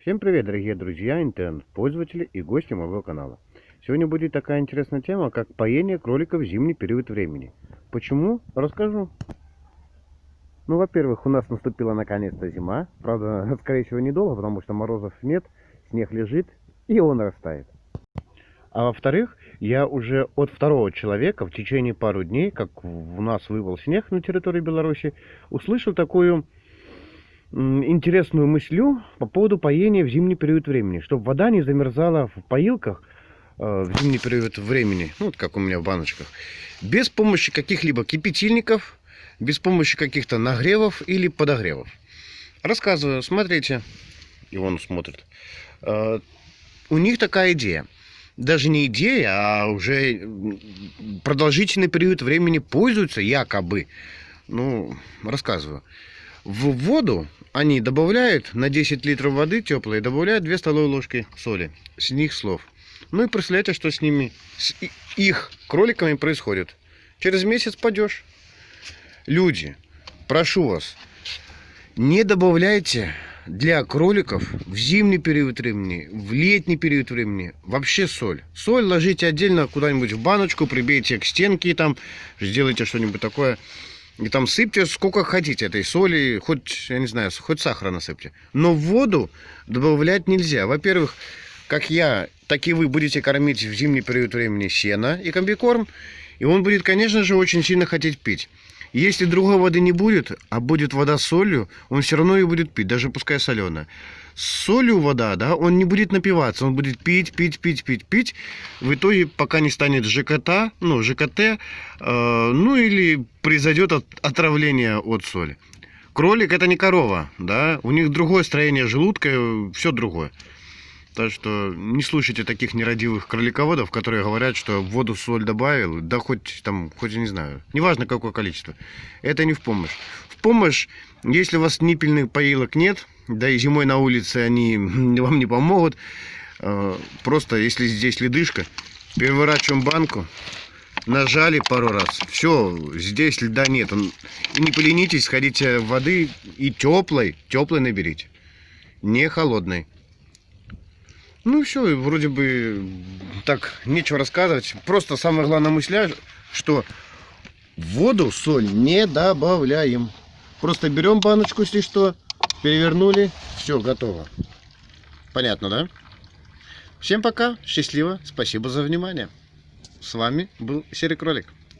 Всем привет, дорогие друзья, интернет-пользователи и гости моего канала. Сегодня будет такая интересная тема, как поение кроликов в зимний период времени. Почему? Расскажу. Ну, во-первых, у нас наступила наконец-то зима. Правда, скорее всего, недолго, потому что морозов нет, снег лежит и он растает. А во-вторых, я уже от второго человека в течение пару дней, как у нас выпал снег на территории Беларуси, услышал такую интересную мыслю по поводу поения в зимний период времени, чтобы вода не замерзала в поилках э, в зимний период времени, ну, вот как у меня в баночках, без помощи каких-либо кипятильников, без помощи каких-то нагревов или подогревов. Рассказываю, смотрите, и он смотрит. Э, у них такая идея. Даже не идея, а уже продолжительный период времени пользуются якобы. Ну, рассказываю. В воду они добавляют на 10 литров воды теплой, добавляют 2 столовые ложки соли. С них слов. Ну и представляете, что с ними, с их кроликами происходит. Через месяц падешь. Люди, прошу вас, не добавляйте для кроликов в зимний период времени, в летний период времени вообще соль. Соль ложите отдельно куда-нибудь в баночку, прибейте к стенке, там сделайте что-нибудь такое. И там сыпьте сколько хотите этой соли, хоть, я не знаю, хоть сахара насыпьте. Но в воду добавлять нельзя. Во-первых, как я, так и вы будете кормить в зимний период времени сено и комбикорм. И он будет, конечно же, очень сильно хотеть пить. Если другой воды не будет, а будет вода с солью, он все равно ее будет пить, даже пускай соленая. С солью вода, да, он не будет напиваться, он будет пить, пить, пить, пить, пить. В итоге, пока не станет ЖКТ, ну, ЖКТ, э, ну или произойдет от, отравление от соли. Кролик это не корова, да, у них другое строение желудка, все другое. Так что не слушайте таких нерадивых кролиководов, которые говорят, что в воду соль добавил, да хоть там, хоть не знаю, неважно какое количество. Это не в помощь. В помощь, если у вас ниппельных поилок нет, да и зимой на улице они вам не помогут, э, просто если здесь ледышка, переворачиваем банку, нажали пару раз, все, здесь льда нет. И не поленитесь, сходите воды и теплой, теплой наберите, не холодной. Ну все, вроде бы так, нечего рассказывать. Просто самая главная мысля, что в воду соль не добавляем. Просто берем баночку, если что, перевернули, все, готово. Понятно, да? Всем пока, счастливо, спасибо за внимание. С вами был Серый Кролик.